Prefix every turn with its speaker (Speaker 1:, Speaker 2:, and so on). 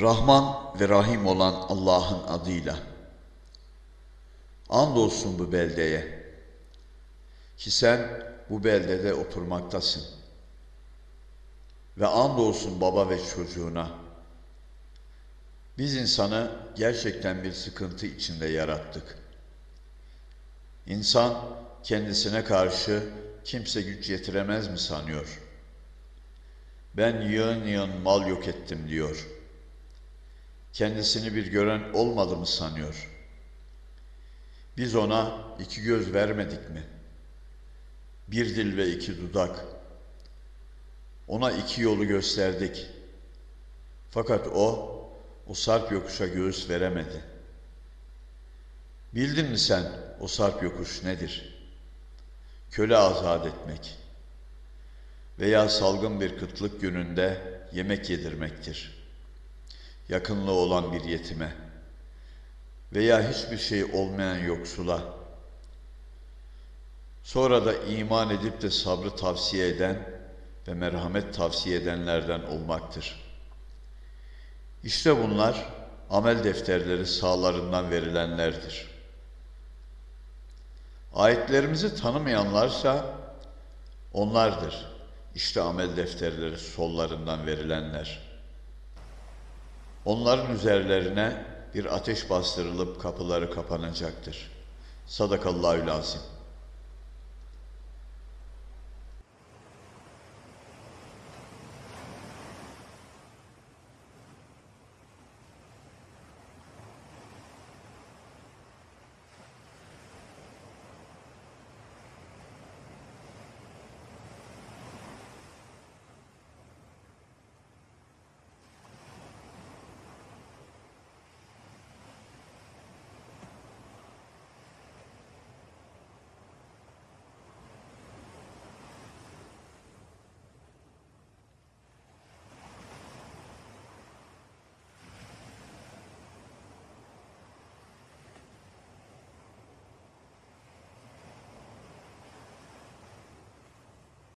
Speaker 1: Rahman ve Rahim olan Allah'ın adıyla. Andolsun bu beldeye ki sen bu beldede oturmaktasın. Ve andolsun baba ve çocuğuna. Biz insanı gerçekten bir sıkıntı içinde yarattık. İnsan kendisine karşı kimse güç yetiremez mi sanıyor? Ben yığın yığın mal yok ettim diyor. Kendisini bir gören olmadı mı sanıyor? Biz ona iki göz vermedik mi? Bir dil ve iki dudak. Ona iki yolu gösterdik. Fakat o, o sarp yokuşa göğüs veremedi. Bildin mi sen o sarp yokuş nedir? Köle azat etmek veya salgın bir kıtlık gününde yemek yedirmektir. Yakınlığı olan bir yetime veya hiçbir şey olmayan yoksula. Sonra da iman edip de sabrı tavsiye eden ve merhamet tavsiye edenlerden olmaktır. İşte bunlar amel defterleri sağlarından verilenlerdir. Ayetlerimizi tanımayanlarsa onlardır. İşte amel defterleri sollarından verilenler. Onların üzerlerine bir ateş bastırılıp kapıları kapanacaktır. Sadakallahü lazim.